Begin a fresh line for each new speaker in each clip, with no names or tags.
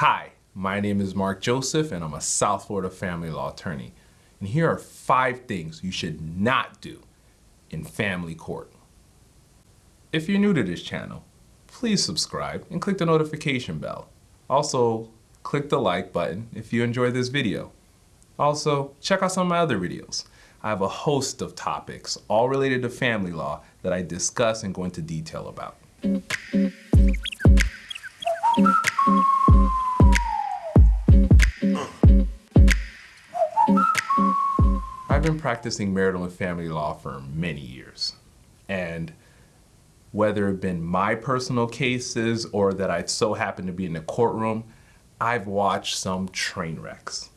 Hi, my name is Mark Joseph and I'm a South Florida family law attorney. And here are five things you should not do in family court. If you're new to this channel, please subscribe and click the notification bell. Also, click the like button if you enjoy this video. Also, check out some of my other videos. I have a host of topics, all related to family law, that I discuss and go into detail about. Been practicing marital and family law for many years. And whether it been my personal cases or that I so happen to be in the courtroom, I've watched some train wrecks.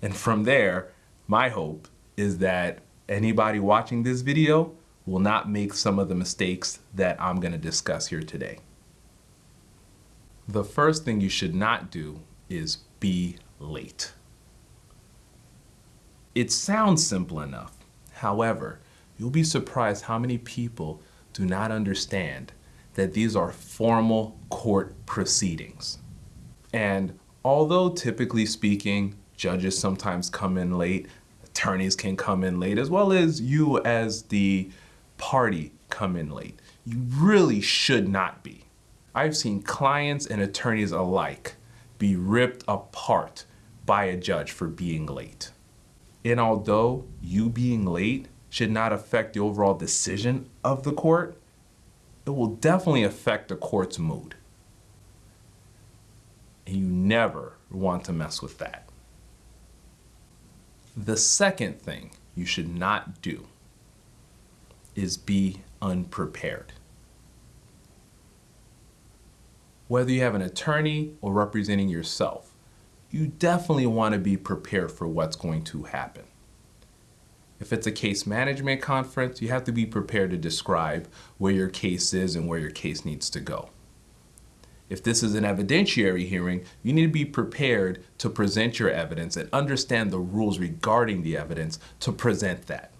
And from there, my hope is that anybody watching this video will not make some of the mistakes that I'm gonna discuss here today. The first thing you should not do is be late. It sounds simple enough. However, you'll be surprised how many people do not understand that these are formal court proceedings. And although typically speaking, judges sometimes come in late, attorneys can come in late, as well as you as the party come in late. You really should not be. I've seen clients and attorneys alike be ripped apart by a judge for being late. And although you being late should not affect the overall decision of the court, it will definitely affect the court's mood. And you never want to mess with that. The second thing you should not do is be unprepared. Whether you have an attorney or representing yourself, you definitely want to be prepared for what's going to happen. If it's a case management conference, you have to be prepared to describe where your case is and where your case needs to go. If this is an evidentiary hearing, you need to be prepared to present your evidence and understand the rules regarding the evidence to present that.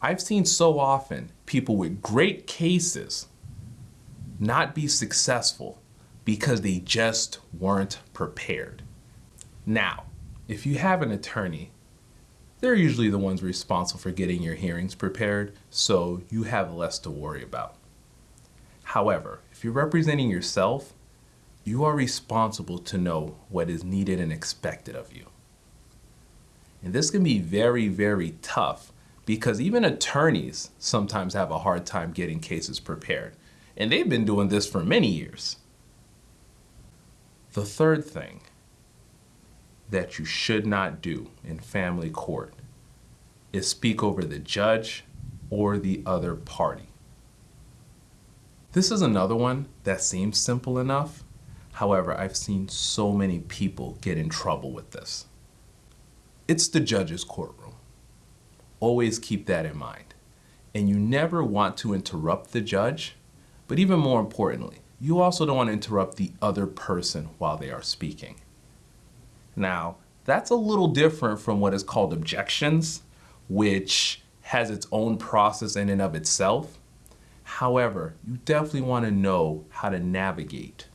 I've seen so often people with great cases not be successful because they just weren't prepared. Now, if you have an attorney, they're usually the ones responsible for getting your hearings prepared, so you have less to worry about. However, if you're representing yourself, you are responsible to know what is needed and expected of you. And this can be very, very tough because even attorneys sometimes have a hard time getting cases prepared. And they've been doing this for many years. The third thing that you should not do in family court is speak over the judge or the other party. This is another one that seems simple enough. However, I've seen so many people get in trouble with this. It's the judge's courtroom. Always keep that in mind. And you never want to interrupt the judge, but even more importantly, you also don't want to interrupt the other person while they are speaking. Now, that's a little different from what is called objections, which has its own process in and of itself. However, you definitely want to know how to navigate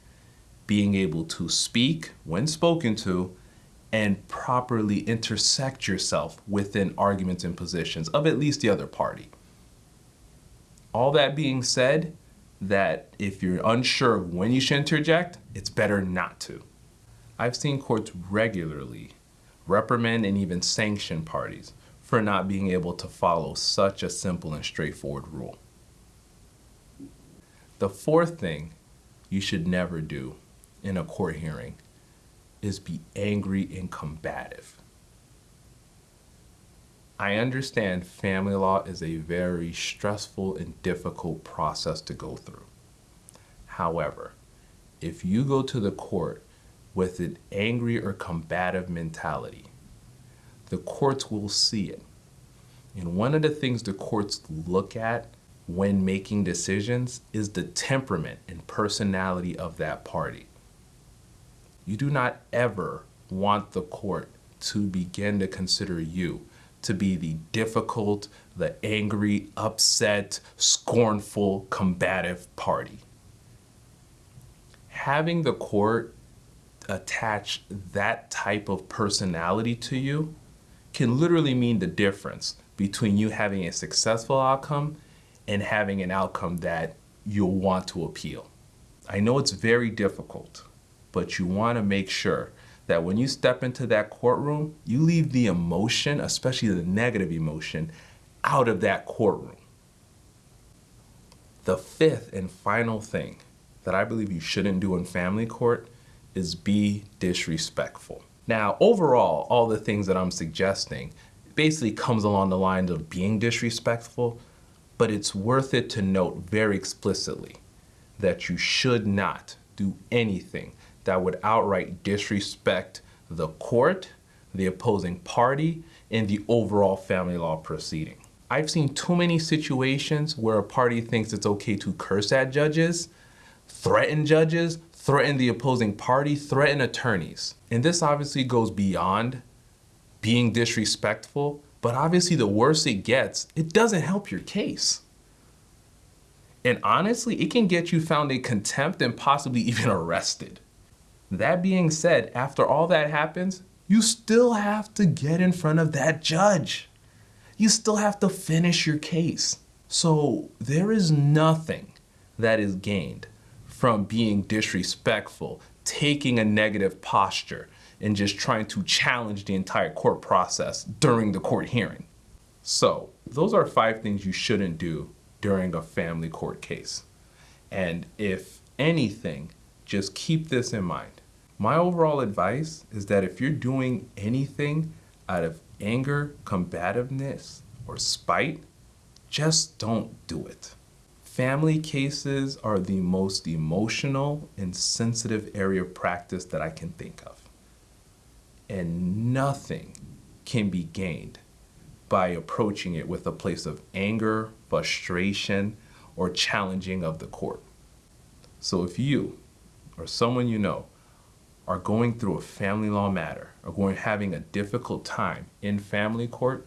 being able to speak when spoken to and properly intersect yourself within arguments and positions of at least the other party. All that being said, that if you're unsure when you should interject, it's better not to. I've seen courts regularly reprimand and even sanction parties for not being able to follow such a simple and straightforward rule. The fourth thing you should never do in a court hearing is be angry and combative. I understand family law is a very stressful and difficult process to go through. However, if you go to the court with an angry or combative mentality, the courts will see it. And one of the things the courts look at when making decisions is the temperament and personality of that party. You do not ever want the court to begin to consider you to be the difficult, the angry, upset, scornful, combative party. Having the court attach that type of personality to you can literally mean the difference between you having a successful outcome and having an outcome that you'll want to appeal. I know it's very difficult, but you want to make sure that when you step into that courtroom, you leave the emotion, especially the negative emotion, out of that courtroom. The fifth and final thing that I believe you shouldn't do in family court is be disrespectful. Now, overall, all the things that I'm suggesting basically comes along the lines of being disrespectful, but it's worth it to note very explicitly that you should not do anything that would outright disrespect the court, the opposing party, and the overall family law proceeding. I've seen too many situations where a party thinks it's okay to curse at judges, threaten judges, threaten the opposing party, threaten attorneys. And this obviously goes beyond being disrespectful, but obviously the worse it gets, it doesn't help your case. And honestly, it can get you found in contempt and possibly even arrested. That being said, after all that happens, you still have to get in front of that judge. You still have to finish your case. So there is nothing that is gained from being disrespectful, taking a negative posture, and just trying to challenge the entire court process during the court hearing. So those are five things you shouldn't do during a family court case. And if anything, just keep this in mind. My overall advice is that if you're doing anything out of anger, combativeness, or spite, just don't do it. Family cases are the most emotional and sensitive area of practice that I can think of. And nothing can be gained by approaching it with a place of anger, frustration, or challenging of the court. So if you or someone you know are going through a family law matter or going having a difficult time in family court,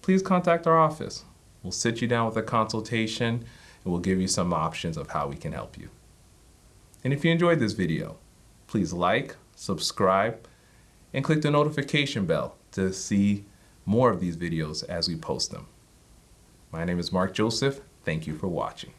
please contact our office. We'll sit you down with a consultation and we'll give you some options of how we can help you. And if you enjoyed this video, please like, subscribe, and click the notification bell to see more of these videos as we post them. My name is Mark Joseph. Thank you for watching.